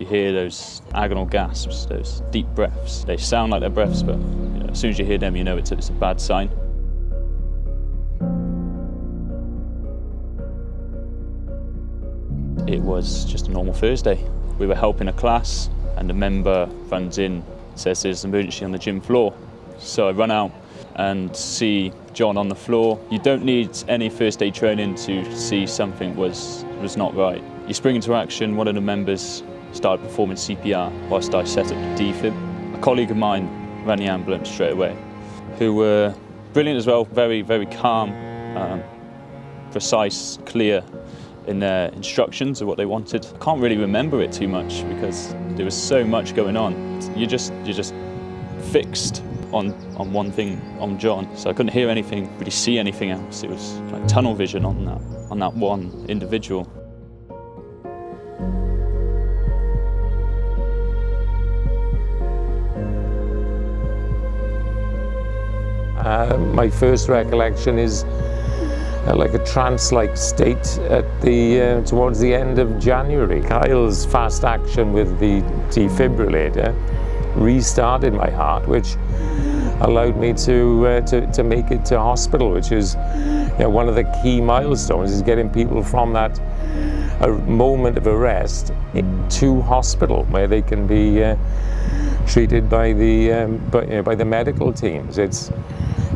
You hear those agonal gasps, those deep breaths. They sound like they're breaths, but you know, as soon as you hear them, you know it's a, it's a bad sign. It was just a normal Thursday. We were helping a class and a member runs in, says there's an emergency on the gym floor. So I run out and see John on the floor. You don't need any first aid training to see something was, was not right. You spring into action, one of the members started performing CPR whilst I set up the defib. A colleague of mine ran the ambulance straight away, who were brilliant as well, very, very calm, um, precise, clear in their instructions of what they wanted. I can't really remember it too much because there was so much going on. You just, you're just fixed on, on one thing, on John. So I couldn't hear anything, really see anything else. It was like tunnel vision on that, on that one individual. Uh, my first recollection is uh, like a trance-like state at the uh, towards the end of January. Kyle's fast action with the defibrillator restarted my heart, which allowed me to, uh, to, to make it to hospital, which is you know, one of the key milestones is getting people from that a moment of arrest to hospital where they can be uh, treated by the um, by, you know, by the medical teams. It's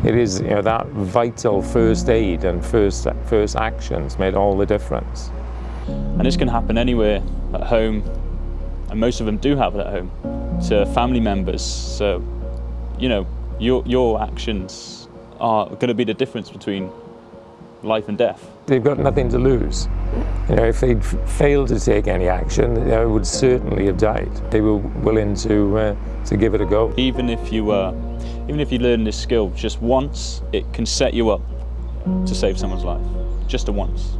it is you know that vital first aid and first first actions made all the difference. And this can happen anywhere at home, and most of them do have it at home to family members. So, you know, your your actions are going to be the difference between life and death. They've got nothing to lose. You know, if they'd failed to take any action, they would certainly have died. They were willing to uh, to give it a go. Even if you uh, even if you learn this skill just once, it can set you up to save someone's life, just a once.